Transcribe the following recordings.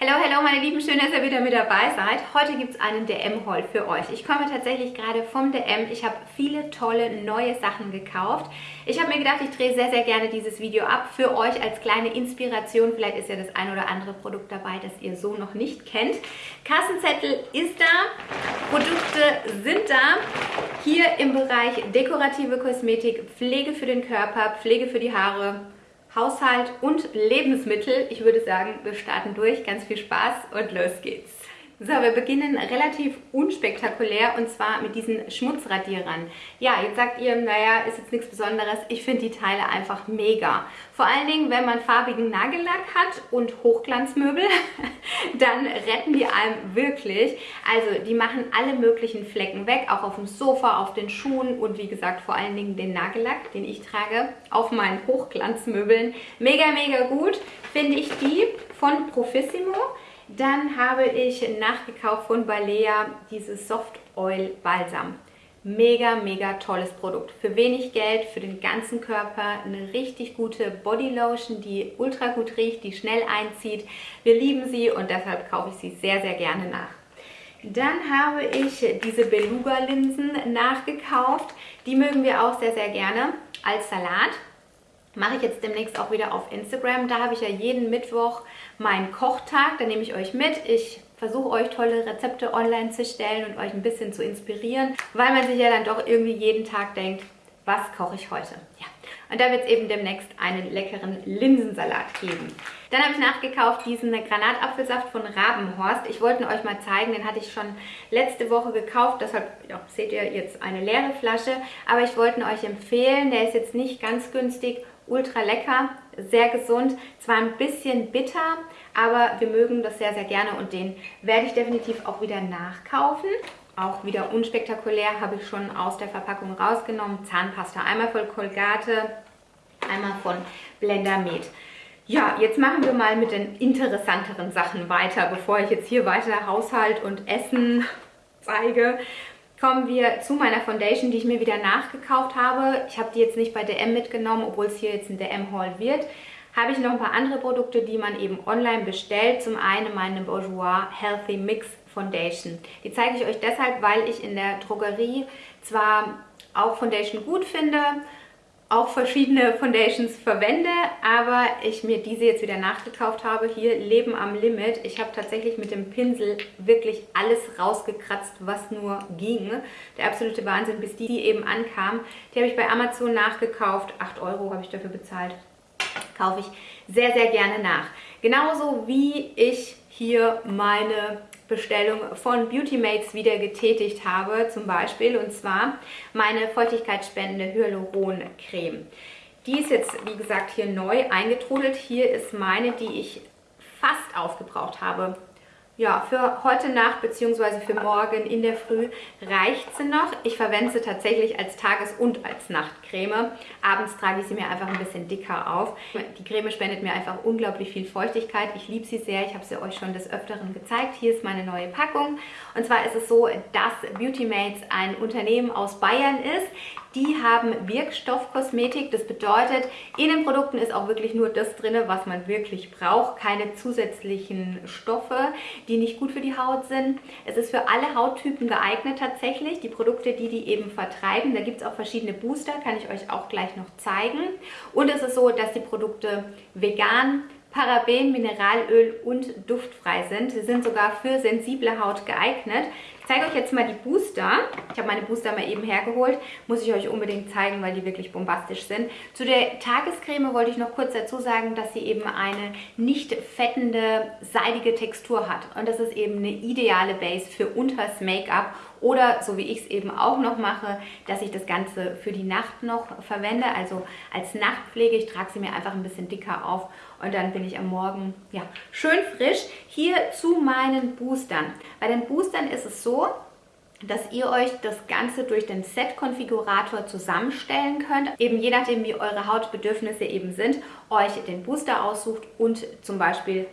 Hallo, hallo meine Lieben, schön, dass ihr wieder mit dabei seid. Heute gibt es einen DM-Haul für euch. Ich komme tatsächlich gerade vom DM. Ich habe viele tolle neue Sachen gekauft. Ich habe mir gedacht, ich drehe sehr, sehr gerne dieses Video ab für euch als kleine Inspiration. Vielleicht ist ja das ein oder andere Produkt dabei, das ihr so noch nicht kennt. Kassenzettel ist da, Produkte sind da. Hier im Bereich dekorative Kosmetik, Pflege für den Körper, Pflege für die Haare, Haushalt und Lebensmittel. Ich würde sagen, wir starten durch. Ganz viel Spaß und los geht's. So, wir beginnen relativ unspektakulär und zwar mit diesen Schmutzradierern. Ja, jetzt sagt ihr, naja, ist jetzt nichts Besonderes. Ich finde die Teile einfach mega. Vor allen Dingen, wenn man farbigen Nagellack hat und Hochglanzmöbel, dann retten die einem wirklich. Also die machen alle möglichen Flecken weg, auch auf dem Sofa, auf den Schuhen und wie gesagt vor allen Dingen den Nagellack, den ich trage, auf meinen Hochglanzmöbeln. Mega, mega gut finde ich die von Profissimo. Dann habe ich nachgekauft von Balea dieses Soft Oil Balsam. Mega, mega tolles Produkt. Für wenig Geld, für den ganzen Körper, eine richtig gute Bodylotion, die ultra gut riecht, die schnell einzieht. Wir lieben sie und deshalb kaufe ich sie sehr, sehr gerne nach. Dann habe ich diese Beluga-Linsen nachgekauft. Die mögen wir auch sehr, sehr gerne als Salat mache ich jetzt demnächst auch wieder auf Instagram. Da habe ich ja jeden Mittwoch meinen Kochtag. Da nehme ich euch mit. Ich versuche euch tolle Rezepte online zu stellen und euch ein bisschen zu inspirieren, weil man sich ja dann doch irgendwie jeden Tag denkt, was koche ich heute? Ja. Und da wird es eben demnächst einen leckeren Linsensalat geben. Dann habe ich nachgekauft diesen Granatapfelsaft von Rabenhorst. Ich wollte ihn euch mal zeigen, den hatte ich schon letzte Woche gekauft. Deshalb ja, seht ihr jetzt eine leere Flasche. Aber ich wollte ihn euch empfehlen. Der ist jetzt nicht ganz günstig ultra lecker, sehr gesund, zwar ein bisschen bitter, aber wir mögen das sehr, sehr gerne und den werde ich definitiv auch wieder nachkaufen. Auch wieder unspektakulär, habe ich schon aus der Verpackung rausgenommen. Zahnpasta, einmal von Colgate, einmal von Blender Med. Ja, jetzt machen wir mal mit den interessanteren Sachen weiter, bevor ich jetzt hier weiter Haushalt und Essen zeige kommen wir zu meiner Foundation, die ich mir wieder nachgekauft habe. Ich habe die jetzt nicht bei DM mitgenommen, obwohl es hier jetzt ein DM-Haul wird. Habe ich noch ein paar andere Produkte, die man eben online bestellt. Zum einen meine Bourjois Healthy Mix Foundation. Die zeige ich euch deshalb, weil ich in der Drogerie zwar auch Foundation gut finde, auch verschiedene Foundations verwende, aber ich mir diese jetzt wieder nachgekauft habe. Hier Leben am Limit. Ich habe tatsächlich mit dem Pinsel wirklich alles rausgekratzt, was nur ging. Der absolute Wahnsinn, bis die eben ankam. Die habe ich bei Amazon nachgekauft. 8 Euro habe ich dafür bezahlt. Kaufe ich sehr, sehr gerne nach. Genauso wie ich hier meine Bestellung von Beauty Mates wieder getätigt habe, zum Beispiel, und zwar meine feuchtigkeitsspendende Hyaluron-Creme. Die ist jetzt, wie gesagt, hier neu eingetrudelt. Hier ist meine, die ich fast aufgebraucht habe ja, für heute Nacht bzw. für morgen in der Früh reicht sie noch. Ich verwende sie tatsächlich als Tages- und als Nachtcreme. Abends trage ich sie mir einfach ein bisschen dicker auf. Die Creme spendet mir einfach unglaublich viel Feuchtigkeit. Ich liebe sie sehr. Ich habe sie euch schon des Öfteren gezeigt. Hier ist meine neue Packung. Und zwar ist es so, dass Beauty Mates ein Unternehmen aus Bayern ist, die haben Wirkstoffkosmetik. Das bedeutet, in den Produkten ist auch wirklich nur das drin, was man wirklich braucht. Keine zusätzlichen Stoffe, die nicht gut für die Haut sind. Es ist für alle Hauttypen geeignet tatsächlich. Die Produkte, die die eben vertreiben, da gibt es auch verschiedene Booster, kann ich euch auch gleich noch zeigen. Und es ist so, dass die Produkte vegan Paraben, Mineralöl und duftfrei sind. Sie sind sogar für sensible Haut geeignet. Zeige euch jetzt mal die Booster. Ich habe meine Booster mal eben hergeholt. Muss ich euch unbedingt zeigen, weil die wirklich bombastisch sind. Zu der Tagescreme wollte ich noch kurz dazu sagen, dass sie eben eine nicht fettende, seidige Textur hat. Und das ist eben eine ideale Base für unters Make-up oder so wie ich es eben auch noch mache, dass ich das Ganze für die Nacht noch verwende, also als Nachtpflege. Ich trage sie mir einfach ein bisschen dicker auf und dann bin ich am Morgen ja, schön frisch. Hier zu meinen Boostern. Bei den Boostern ist es so, dass ihr euch das Ganze durch den Set-Konfigurator zusammenstellen könnt. Eben je nachdem, wie eure Hautbedürfnisse eben sind, euch den Booster aussucht und zum Beispiel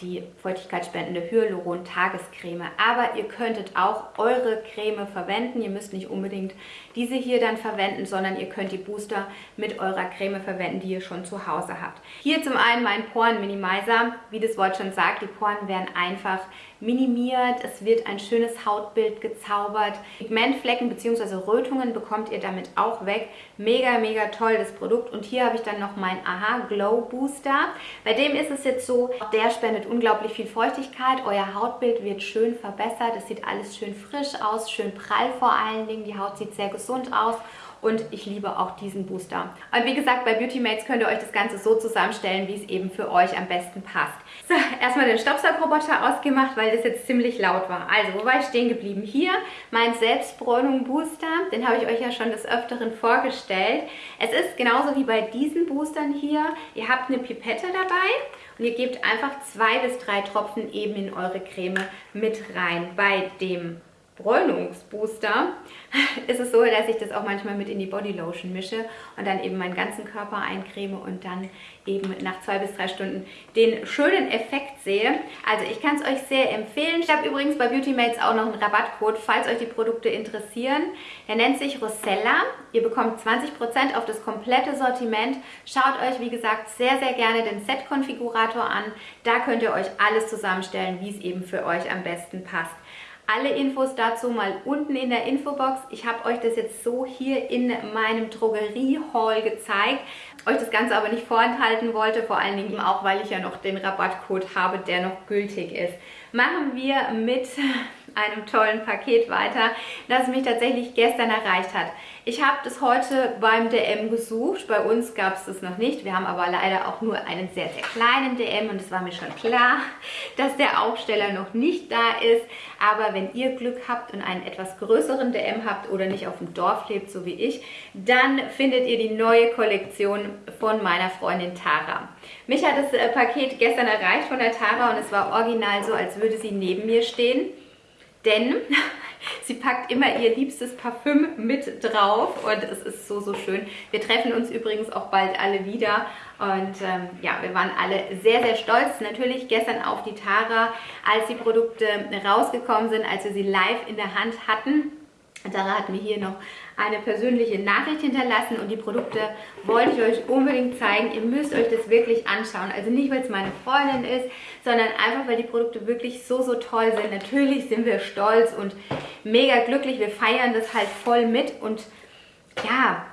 die feuchtigkeitsspendende Hyaluron Tagescreme. Aber ihr könntet auch eure Creme verwenden. Ihr müsst nicht unbedingt diese hier dann verwenden, sondern ihr könnt die Booster mit eurer Creme verwenden, die ihr schon zu Hause habt. Hier zum einen mein Poren Minimizer. Wie das Wort schon sagt, die Poren werden einfach minimiert. Es wird ein schönes Hautbild gezaubert. Pigmentflecken bzw. Rötungen bekommt ihr damit auch weg. Mega, mega toll das Produkt. Und hier habe ich dann noch mein Aha Glow Booster. Bei dem ist es jetzt so, der spendet unglaublich viel Feuchtigkeit. Euer Hautbild wird schön verbessert. Es sieht alles schön frisch aus, schön prall vor allen Dingen. Die Haut sieht sehr gesund aus und ich liebe auch diesen Booster. Und wie gesagt, bei Beauty Mates könnt ihr euch das Ganze so zusammenstellen, wie es eben für euch am besten passt. So, erstmal den Staubsaugerroboter ausgemacht, weil das jetzt ziemlich laut war. Also, wo war ich stehen geblieben? Hier mein Selbstbräunung Booster, den habe ich euch ja schon des Öfteren vorgestellt. Es ist genauso wie bei diesen Boostern hier. Ihr habt eine Pipette dabei und ihr gebt einfach zwei bis drei Tropfen eben in eure Creme mit rein. Bei dem Bräunungsbooster ist es so, dass ich das auch manchmal mit in die Bodylotion mische und dann eben meinen ganzen Körper eincreme und dann eben nach zwei bis drei Stunden den schönen Effekt sehe. Also ich kann es euch sehr empfehlen. Ich habe übrigens bei Beauty Mates auch noch einen Rabattcode, falls euch die Produkte interessieren. Der nennt sich Rosella. Ihr bekommt 20% auf das komplette Sortiment. Schaut euch, wie gesagt, sehr, sehr gerne den Set-Konfigurator an. Da könnt ihr euch alles zusammenstellen, wie es eben für euch am besten passt. Alle Infos dazu mal unten in der Infobox. Ich habe euch das jetzt so hier in meinem Drogerie-Haul gezeigt, euch das Ganze aber nicht vorenthalten wollte, vor allen Dingen auch, weil ich ja noch den Rabattcode habe, der noch gültig ist. Machen wir mit einem tollen Paket weiter, das mich tatsächlich gestern erreicht hat. Ich habe das heute beim DM gesucht. Bei uns gab es das noch nicht. Wir haben aber leider auch nur einen sehr, sehr kleinen DM und es war mir schon klar, dass der Aufsteller noch nicht da ist. Aber wenn ihr Glück habt und einen etwas größeren DM habt oder nicht auf dem Dorf lebt, so wie ich, dann findet ihr die neue Kollektion von meiner Freundin Tara. Mich hat das äh, Paket gestern erreicht von der Tara und es war original so, als würde sie neben mir stehen denn sie packt immer ihr liebstes Parfüm mit drauf und es ist so, so schön. Wir treffen uns übrigens auch bald alle wieder und ähm, ja, wir waren alle sehr, sehr stolz. Natürlich gestern auf die Tara, als die Produkte rausgekommen sind, als wir sie live in der Hand hatten. Tara hat mir hier noch eine persönliche Nachricht hinterlassen und die Produkte wollte ich euch unbedingt zeigen. Ihr müsst euch das wirklich anschauen. Also nicht, weil es meine Freundin ist, sondern einfach, weil die Produkte wirklich so, so toll sind. Natürlich sind wir stolz und mega glücklich. Wir feiern das halt voll mit und ja,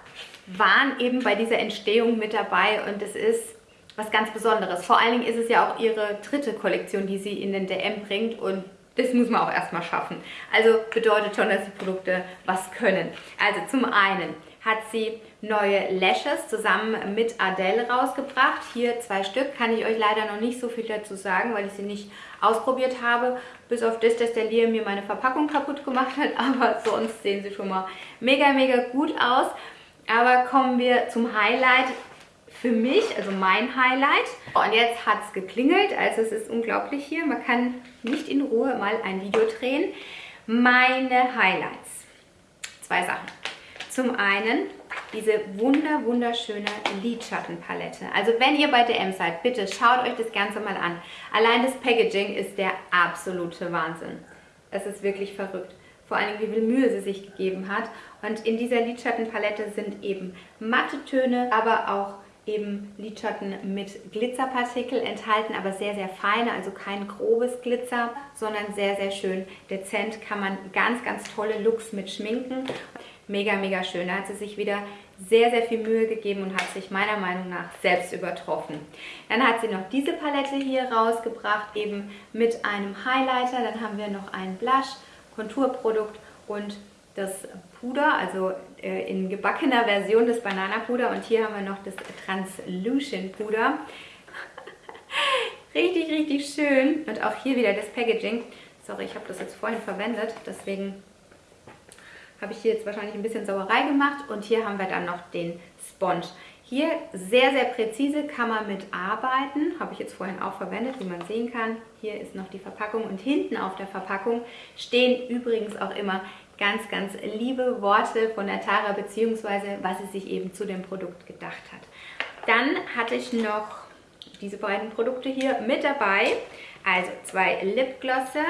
waren eben bei dieser Entstehung mit dabei und es ist was ganz Besonderes. Vor allen Dingen ist es ja auch ihre dritte Kollektion, die sie in den DM bringt und das muss man auch erstmal schaffen. Also bedeutet schon, dass die Produkte was können. Also zum einen hat sie neue Lashes zusammen mit Adele rausgebracht. Hier zwei Stück, kann ich euch leider noch nicht so viel dazu sagen, weil ich sie nicht ausprobiert habe. Bis auf das, dass der Liam mir meine Verpackung kaputt gemacht hat, aber sonst sehen sie schon mal mega, mega gut aus. Aber kommen wir zum Highlight für mich, also mein Highlight. Und jetzt hat es geklingelt, also es ist unglaublich hier. Man kann nicht in Ruhe mal ein Video drehen. Meine Highlights. Zwei Sachen. Zum einen diese wunder wunderschöne Lidschattenpalette. Also wenn ihr bei DM seid, bitte schaut euch das Ganze mal an. Allein das Packaging ist der absolute Wahnsinn. Es ist wirklich verrückt. Vor allem, wie viel Mühe sie sich gegeben hat. Und in dieser Lidschattenpalette sind eben matte Töne, aber auch eben Lidschatten mit Glitzerpartikel enthalten, aber sehr, sehr feine, also kein grobes Glitzer, sondern sehr, sehr schön dezent. Kann man ganz, ganz tolle Looks mit schminken. Mega, mega schön. Da hat sie sich wieder sehr, sehr viel Mühe gegeben und hat sich meiner Meinung nach selbst übertroffen. Dann hat sie noch diese Palette hier rausgebracht, eben mit einem Highlighter. Dann haben wir noch ein Blush, Konturprodukt und das Puder, also äh, in gebackener Version das Bananapuder und hier haben wir noch das Translution Puder. richtig, richtig schön und auch hier wieder das Packaging. Sorry, ich habe das jetzt vorhin verwendet, deswegen habe ich hier jetzt wahrscheinlich ein bisschen Sauerei gemacht und hier haben wir dann noch den Sponge. Hier sehr, sehr präzise kann man mit arbeiten, habe ich jetzt vorhin auch verwendet, wie man sehen kann. Hier ist noch die Verpackung und hinten auf der Verpackung stehen übrigens auch immer ganz, ganz liebe Worte von der Tara, beziehungsweise was sie sich eben zu dem Produkt gedacht hat. Dann hatte ich noch diese beiden Produkte hier mit dabei. Also zwei Lipglosse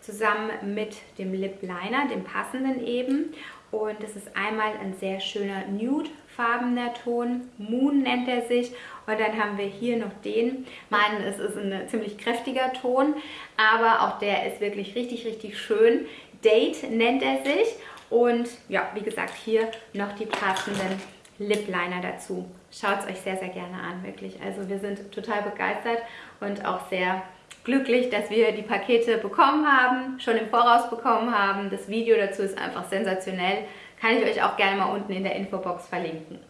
zusammen mit dem Lip Liner, dem passenden eben. Und es ist einmal ein sehr schöner nude-farbener Ton. Moon nennt er sich. Und dann haben wir hier noch den. Meinen, es ist ein ziemlich kräftiger Ton, aber auch der ist wirklich richtig, richtig schön. Date nennt er sich. Und ja, wie gesagt, hier noch die passenden Lip Liner dazu. Schaut es euch sehr, sehr gerne an, wirklich. Also wir sind total begeistert und auch sehr glücklich, dass wir die Pakete bekommen haben, schon im Voraus bekommen haben. Das Video dazu ist einfach sensationell. Kann ich euch auch gerne mal unten in der Infobox verlinken.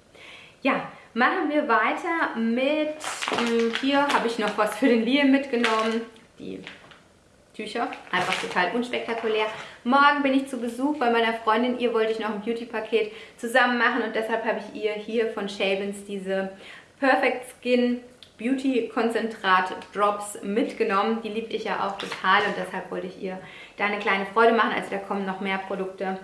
Ja, machen wir weiter mit, hm, hier habe ich noch was für den Liam mitgenommen. Die Tücher, einfach total unspektakulär. Morgen bin ich zu Besuch bei meiner Freundin, ihr wollte ich noch ein Beauty-Paket zusammen machen und deshalb habe ich ihr hier von Shavens diese Perfect Skin Beauty Konzentrat Drops mitgenommen. Die liebe ich ja auch total und deshalb wollte ich ihr da eine kleine Freude machen. Also da kommen noch mehr Produkte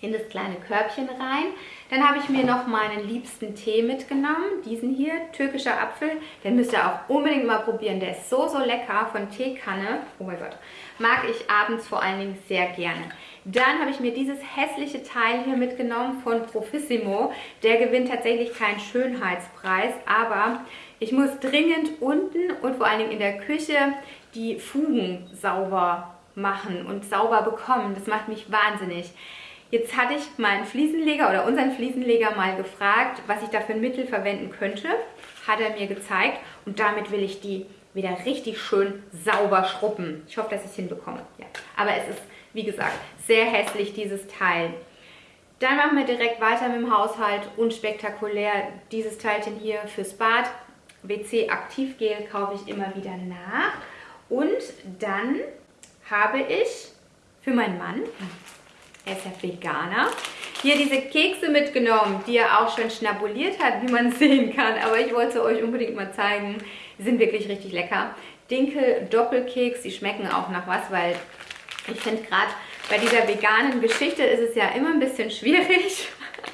in das kleine Körbchen rein. Dann habe ich mir noch meinen liebsten Tee mitgenommen, diesen hier, türkischer Apfel. Den müsst ihr auch unbedingt mal probieren, der ist so, so lecker von Teekanne. Oh mein Gott, mag ich abends vor allen Dingen sehr gerne. Dann habe ich mir dieses hässliche Teil hier mitgenommen von Profissimo. Der gewinnt tatsächlich keinen Schönheitspreis, aber ich muss dringend unten und vor allen Dingen in der Küche die Fugen sauber machen und sauber bekommen. Das macht mich wahnsinnig. Jetzt hatte ich meinen Fliesenleger oder unseren Fliesenleger mal gefragt, was ich da für ein Mittel verwenden könnte. Hat er mir gezeigt und damit will ich die wieder richtig schön sauber schruppen. Ich hoffe, dass ich es hinbekomme. Ja. Aber es ist, wie gesagt, sehr hässlich, dieses Teil. Dann machen wir direkt weiter mit dem Haushalt. Unspektakulär dieses Teilchen hier fürs Bad. WC Aktivgel kaufe ich immer wieder nach. Und dann habe ich für meinen Mann er ist ja Veganer. Hier diese Kekse mitgenommen, die er auch schon schnabuliert hat, wie man sehen kann. Aber ich wollte euch unbedingt mal zeigen. Die sind wirklich richtig lecker. Dinkel Doppelkeks, die schmecken auch nach was, weil ich finde gerade bei dieser veganen Geschichte ist es ja immer ein bisschen schwierig.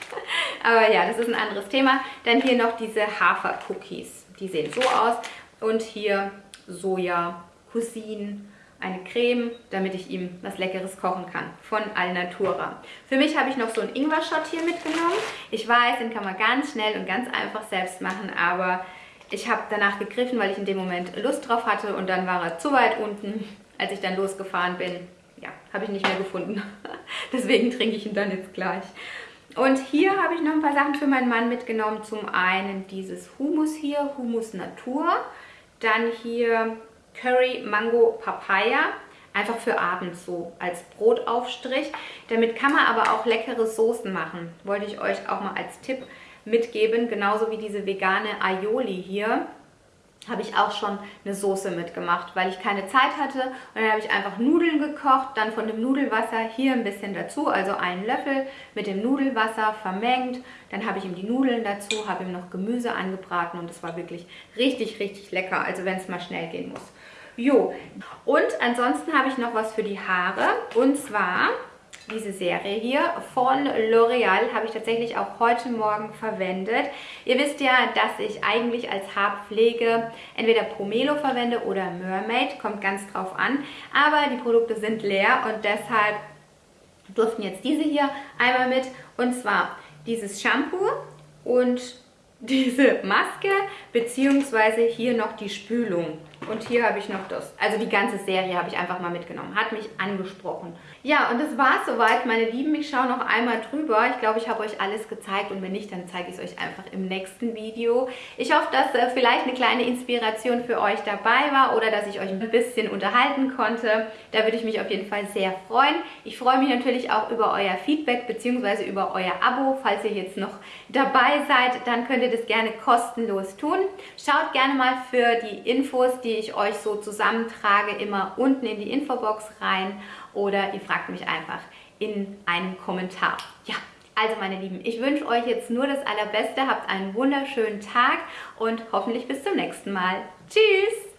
Aber ja, das ist ein anderes Thema. Dann hier noch diese Hafer-Cookies. Die sehen so aus. Und hier Soja, Cousin, eine Creme, damit ich ihm was Leckeres kochen kann von Alnatura. Für mich habe ich noch so einen Ingwer-Shot hier mitgenommen. Ich weiß, den kann man ganz schnell und ganz einfach selbst machen, aber ich habe danach gegriffen, weil ich in dem Moment Lust drauf hatte und dann war er zu weit unten, als ich dann losgefahren bin. Ja, habe ich nicht mehr gefunden. Deswegen trinke ich ihn dann jetzt gleich. Und hier habe ich noch ein paar Sachen für meinen Mann mitgenommen. Zum einen dieses Humus hier, Humus Natur. Dann hier Curry Mango Papaya. Einfach für abends so als Brotaufstrich. Damit kann man aber auch leckere Soßen machen. Wollte ich euch auch mal als Tipp mitgeben. Genauso wie diese vegane Aioli hier habe ich auch schon eine Soße mitgemacht, weil ich keine Zeit hatte. Und dann habe ich einfach Nudeln gekocht, dann von dem Nudelwasser hier ein bisschen dazu, also einen Löffel mit dem Nudelwasser vermengt. Dann habe ich ihm die Nudeln dazu, habe ihm noch Gemüse angebraten und es war wirklich richtig, richtig lecker, also wenn es mal schnell gehen muss. Jo, und ansonsten habe ich noch was für die Haare und zwar diese Serie hier von L'Oreal habe ich tatsächlich auch heute Morgen verwendet. Ihr wisst ja, dass ich eigentlich als Haarpflege entweder Pomelo verwende oder Mermaid, kommt ganz drauf an. Aber die Produkte sind leer und deshalb durften jetzt diese hier einmal mit. Und zwar dieses Shampoo und diese Maske, beziehungsweise hier noch die Spülung. Und hier habe ich noch das. Also die ganze Serie habe ich einfach mal mitgenommen. Hat mich angesprochen. Ja, und das war es soweit, meine Lieben. Ich schaue noch einmal drüber. Ich glaube, ich habe euch alles gezeigt. Und wenn nicht, dann zeige ich es euch einfach im nächsten Video. Ich hoffe, dass äh, vielleicht eine kleine Inspiration für euch dabei war oder dass ich euch ein bisschen unterhalten konnte. Da würde ich mich auf jeden Fall sehr freuen. Ich freue mich natürlich auch über euer Feedback bzw. über euer Abo. Falls ihr jetzt noch dabei seid, dann könnt ihr das gerne kostenlos tun. Schaut gerne mal für die Infos, die ich euch so zusammentrage, immer unten in die Infobox rein oder ihr fragt mich einfach in einem Kommentar. Ja, also meine Lieben, ich wünsche euch jetzt nur das Allerbeste, habt einen wunderschönen Tag und hoffentlich bis zum nächsten Mal. Tschüss!